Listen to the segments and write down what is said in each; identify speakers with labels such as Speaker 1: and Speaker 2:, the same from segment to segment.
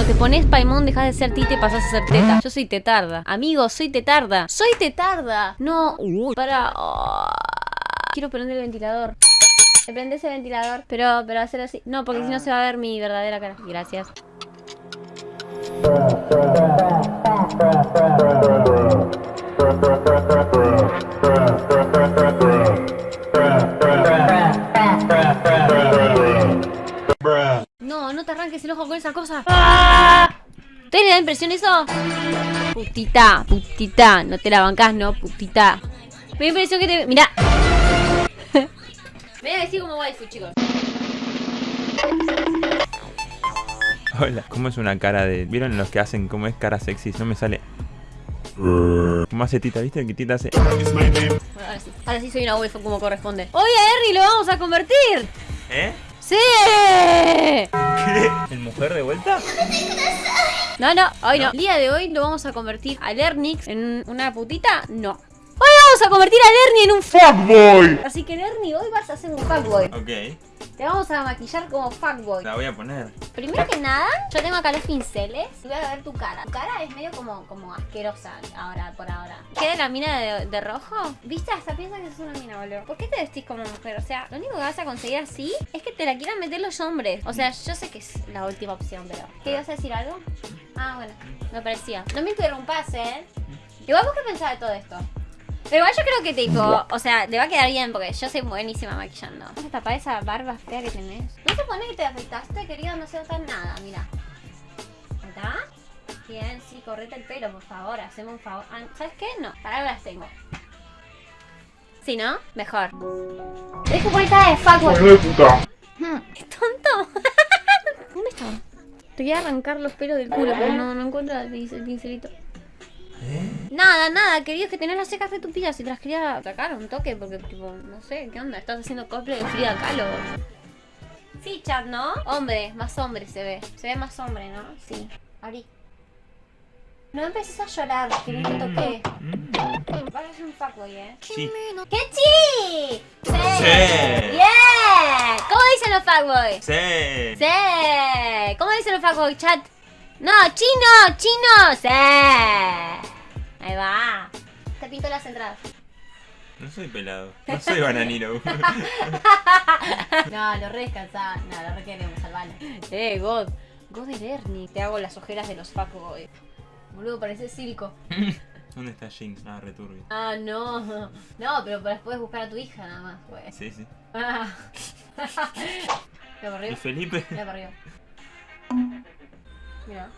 Speaker 1: Cuando te pones Paimon dejas de ser tita y pasas a ser teta. Yo soy tetarda. Amigo, soy tetarda. Soy tetarda. No. Para. oh. Quiero prender el ventilador. Me prende ese ventilador. Pero, pero hacer así. No, porque si no se va a ver mi verdadera cara. Gracias. ¿Te le da impresión eso? Putita, putita. No te la bancás, no, putita. Me da impresión que te... Mirá. Me voy a decir como waifu, chicos.
Speaker 2: Hola, ¿cómo es una cara de... ¿Vieron los que hacen cómo es cara sexy? No me sale... ¿Cómo hace Tita? ¿Viste? Que Tita hace...
Speaker 1: Bueno, ahora sí. Ahora sí soy una waifu como corresponde. Oye, Harry, lo vamos a convertir.
Speaker 2: ¿Eh?
Speaker 1: ¡Sí!
Speaker 2: ¿Qué? ¿El mujer de vuelta?
Speaker 1: No, no, hoy no. El día de hoy lo vamos a convertir a Lernix en una putita. No. Hoy vamos a convertir a Lerny en un fuckboy. Así que Lerny, hoy vas a ser un fuckboy.
Speaker 2: Ok,
Speaker 1: Te vamos a maquillar como fuckboy.
Speaker 2: la voy a poner.
Speaker 1: Primero que nada, yo tengo acá los pinceles y voy a ver tu cara. Tu cara es medio como, como asquerosa ahora, por ahora. ¿Qué de la mina de, de rojo? ¿Viste? Hasta piensa que sos una mina, boludo. ¿Por qué te vestís como mujer? O sea, lo único que vas a conseguir así es que te la quieran meter los hombres. O sea, yo sé que es la última opción, pero... ¿Qué ibas a decir algo? Ah, bueno, me parecía. No me interrumpas, ¿eh? Igual vos qué pensás de todo esto. Pero igual yo creo que tipo, o sea, le va a quedar bien porque yo soy buenísima maquillando. Vas a tapar esa barba fea que tenés. ¿No se pone que te afeitaste, querido? No se nota nada, mira. ¿Está? Bien, sí, correte el pelo, por favor, hacemos un favor. Ah, ¿Sabes qué? No, para ahora las tengo. Sí, ¿no? Mejor. Dejo por cara de fuckboy. Hmm, ¡Qué tonto! Te voy a arrancar los pelos del culo, pero no, no encuentro el pincel- el pincelito. Nada, nada, querido, es que tenés las secas de tu pilla si te las quería sacar un toque, porque tipo, no sé, ¿qué onda? ¿Estás haciendo cosplay de Frida Kahlo? Sí, chat, ¿no? Hombre, más hombre se ve. Se ve más hombre, ¿no? Sí. Abrí. No empieces a llorar, que no te toqué. Vas a ser un fuckboy, ¿eh?
Speaker 2: Sí.
Speaker 1: ¡Qué chi! ¡Sí!
Speaker 2: Sí.
Speaker 1: ¡Bien! ¿Cómo dicen los fuckboys?
Speaker 2: Sí.
Speaker 1: ¡Sí! ¿Cómo dicen los fuckboys, chat? ¡No! ¡Chino! ¡Chino! ¡Sí! Ahí va. Te pinto las entradas.
Speaker 2: No soy pelado. No soy bananino.
Speaker 1: No, lo re descansá. No, lo re queremos, salvalo. Eh, God. God de Ernie. Te hago las ojeras de los fuckboys. Boludo, parece circo.
Speaker 2: ¿Dónde está Jinx? Ah, returbio.
Speaker 1: Ah, no. No, pero después buscar a tu hija nada más, pues.
Speaker 2: Sí, sí.
Speaker 1: Ah. Mira para
Speaker 2: ¿Y
Speaker 1: arriba.
Speaker 2: Felipe?
Speaker 1: Mira para arriba. Mira.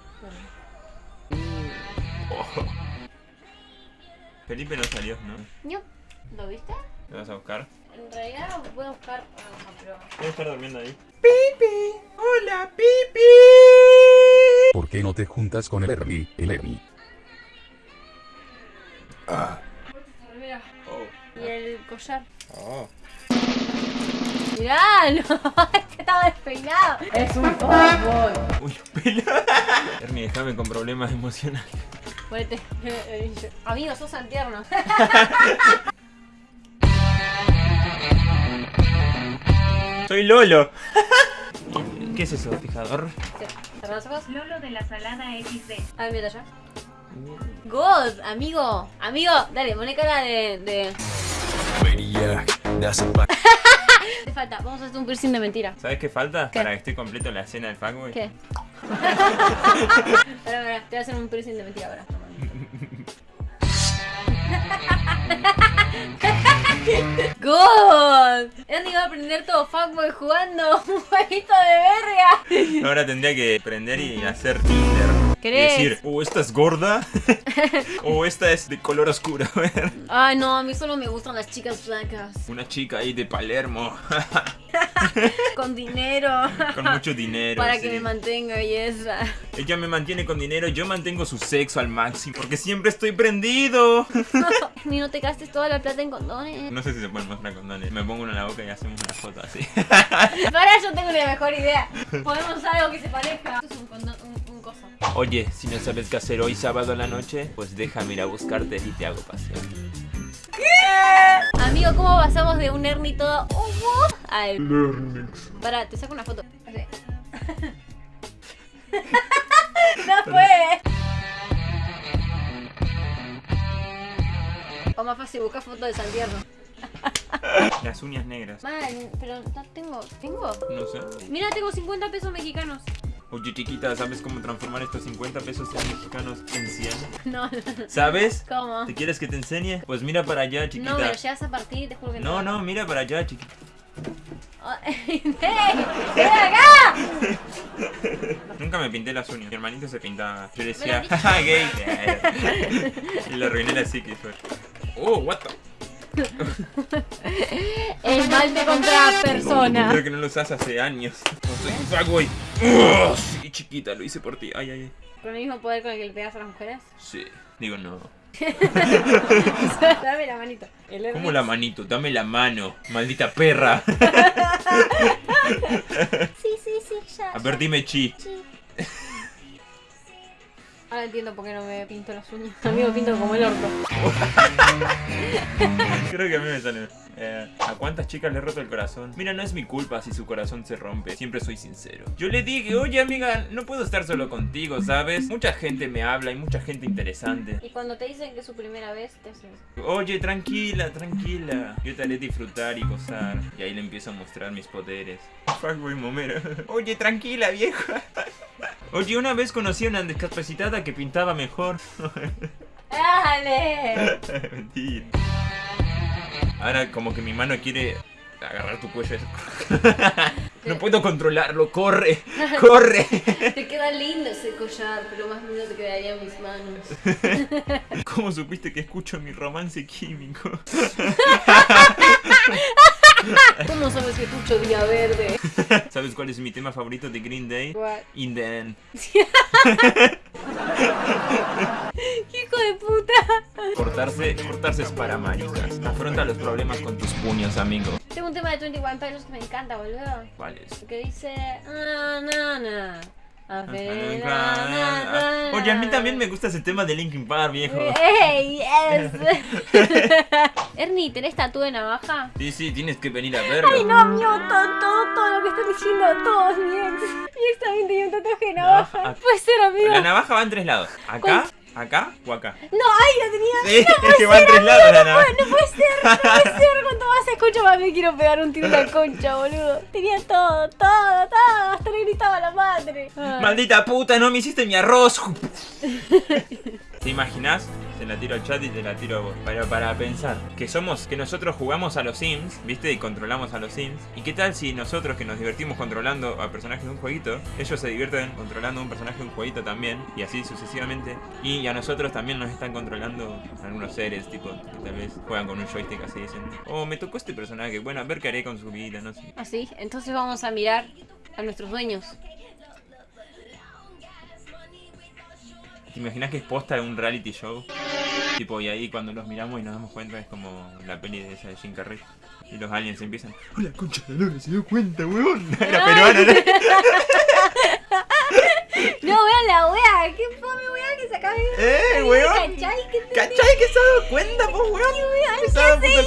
Speaker 2: Oh. Felipe no salió, ¿no?
Speaker 1: Ño. ¿Lo viste?
Speaker 2: ¿Lo vas a buscar?
Speaker 1: En realidad lo voy a buscar. ah, pero...
Speaker 2: Debe estar durmiendo ahí.
Speaker 3: ¿Por qué no te juntas con el Ernie, el Ernie?
Speaker 1: Mira.
Speaker 2: Oh.
Speaker 1: Y el collar.
Speaker 2: Oh.
Speaker 1: Mirá, no, este estaba despeinado. Es un fuckboy.
Speaker 2: Uy, pelo. Ernie, déjame con problemas emocionales.
Speaker 1: Ponete. Amigo, sos tan tierno.
Speaker 2: Soy Lolo. ¿Qué es eso, fijador?
Speaker 1: Cerra los ojos.
Speaker 4: Lolo de la salada XD.
Speaker 1: A ver, mira allá. God, amigo. Amigo, dale, pone cara de. de... Te falta, vamos a hacer un piercing de mentira.
Speaker 2: ¿Sabes qué falta?
Speaker 1: ¿Qué?
Speaker 2: Para que esté completo la escena del fuckboy.
Speaker 1: ¿Qué? Pará, pará, te voy a hacer un piercing de mentira ahora. God, Andy va a aprender todo fuckboy jugando un jueguito de verga.
Speaker 2: Ahora tendría que prender y hacer Tinder. Y
Speaker 1: ¿Querés?
Speaker 2: decir, oh, esta es gorda. o esta es de color oscuro. A ver.
Speaker 1: Ay, no, a mí solo me gustan las chicas blancas.
Speaker 2: Una chica ahí de Palermo.
Speaker 1: Con dinero.
Speaker 2: con mucho dinero.
Speaker 1: Para
Speaker 2: sí.
Speaker 1: que me mantenga belleza.
Speaker 2: Ella me mantiene con dinero, yo mantengo su sexo al máximo. Porque siempre estoy prendido.
Speaker 1: Ni no te gastes toda la plata en condones.
Speaker 2: No sé si se pueden mostrar condones. Me pongo uno en la boca y hacemos una foto así.
Speaker 1: Para, yo tengo una mejor idea. Ponemos algo que se parezca. Esto es un condón, un,
Speaker 2: Oye, si no sabes qué hacer hoy sábado a la noche, pues déjame ir a buscarte y te hago paseo.
Speaker 1: Amigo, ¿cómo pasamos de un Ernie todo uh, a el... Para, te saco una foto. Así. No fue. O más fácil, buscar fotos de Santiago.
Speaker 2: Las uñas negras.
Speaker 1: Man, pero no tengo. ¿Tengo?
Speaker 2: No sé.
Speaker 1: Mira, tengo 50 pesos mexicanos.
Speaker 2: Oye, chiquita, ¿sabes cómo transformar estos 50 pesos en mexicanos en 100?
Speaker 1: No, no.
Speaker 2: ¿Sabes?
Speaker 1: ¿Cómo?
Speaker 2: ¿Te quieres que te enseñe? Pues mira para allá, chiquita.
Speaker 1: No, me lo llevas a partir, te juro que
Speaker 2: No,
Speaker 1: no.
Speaker 2: no, mira para allá, chiquita.
Speaker 1: Oh, ¡Ey! ¡Ven acá!
Speaker 2: Nunca me pinté las uñas. Mi hermanito se pintaba. Yo decía, jaja, gay. y lo arruiné la psiquis, fue. Oh, what the.
Speaker 1: Esmalte contra persona.
Speaker 2: Creo que no lo usas hace años. No soy un sí, chiquita, lo hice por ti. Ay, ay, ay.
Speaker 1: ¿Con el mismo poder con el que le pegas a las mujeres?
Speaker 2: Sí. Digo, no.
Speaker 1: Dame la manito.
Speaker 2: ¿Cómo la manito? Dame la mano, maldita perra.
Speaker 1: Sí, sí, sí, ya.
Speaker 2: A ver, dime chi.
Speaker 1: Ahora entiendo por qué no me pinto las uñas. A mí me pinto como el orto.
Speaker 2: Creo que a mí me sale. Eh, ¿A cuántas chicas le he roto el corazón? Mira, no es mi culpa si su corazón se rompe. Siempre soy sincero. Yo le dije, oye amiga, no puedo estar solo contigo, ¿sabes? Mucha gente me habla y mucha gente interesante.
Speaker 1: Y cuando te dicen que es su primera vez, te haces.
Speaker 2: Oye, tranquila, tranquila. Yo te haré disfrutar y gozar. Y ahí le empiezo a mostrar mis poderes. Fuckboy momero. Oye, tranquila, vieja. Oye, una vez conocí a una discapacitada que pintaba mejor.
Speaker 1: ¡Dale!
Speaker 2: Mentira. Ahora como que mi mano quiere agarrar tu cuello. no puedo controlarlo. Corre, corre.
Speaker 1: Te queda lindo ese collar, pero más lindo te quedarían mis manos.
Speaker 2: ¿Cómo supiste que escucho mi romance químico?
Speaker 1: ¿Cómo sabes que escucho Día Verde?
Speaker 2: ¿Sabes cuál es mi tema favorito de Green Day?
Speaker 1: What?
Speaker 2: In the end.
Speaker 1: ¡Qué hijo de puta!
Speaker 2: Cortarse, cortarse es para maricas. Afronta los problemas con tus puños, amigo.
Speaker 1: Tengo un tema de 21 Pilots que me encanta, boludo.
Speaker 2: ¿Cuál es?
Speaker 1: Que dice. Ah, na, na. A ver, na, na, na,
Speaker 2: Oye, a mí también me gusta ese tema de Linkin Park, viejo.
Speaker 1: ¡Ey! Yes. Ernie, ¿tenés tatu de navaja?
Speaker 2: Sí, sí, tienes que venir a verlo.
Speaker 1: Ay, no, amigo, todo, todo, todo lo que están diciendo, todos mi ex. Mi ex también tenía un tatuaje de navaja.
Speaker 2: Navaja.
Speaker 1: Puede ser, amigo.
Speaker 2: La navaja va en tres lados. ¿Acá? ¿Acá o acá?
Speaker 1: No, ay, la tenía.
Speaker 2: Sí, es que va en tres lados la navaja.
Speaker 1: No puede ser, no puede ser. Cuanto más escucho, más me quiero pegar un tiro en la concha, boludo. Tenía todo, todo, todo. Hasta le gritaba a la madre. Ay.
Speaker 2: Maldita puta, no me hiciste mi arroz. ¿Te imaginas? Se la tiro al chat y te la tiro a vos. Pero para pensar que somos, que nosotros jugamos a los Sims, ¿viste? Y controlamos a los Sims. ¿Y qué tal si nosotros que nos divertimos controlando a personajes de un jueguito, ellos se divierten controlando a un personaje de un jueguito también, y así sucesivamente? Y a nosotros también nos están controlando algunos seres, tipo, que tal vez juegan con un joystick así, dicen, oh, me tocó este personaje, bueno, a ver qué haré con su vida, no sé.
Speaker 1: Así, entonces vamos a mirar a nuestros dueños.
Speaker 2: ¿Te imaginas que es posta de un reality show? Tipo, y ahí cuando los miramos y nos damos cuenta es como la peli de esa de Jim Carrey. Y los aliens empiezan. ¡Hola, concha de lora! Se dio cuenta, weón. Era peruana, ¿no?
Speaker 1: No, vean la wea, qué fome wea que se acaba de
Speaker 2: ¡Eh, weón!
Speaker 1: ¿Cachai? ¿Qué te
Speaker 2: ¿Cachai que se ha dado cuenta, po, weón?
Speaker 1: ¿Qué
Speaker 2: puta-
Speaker 1: sé yo?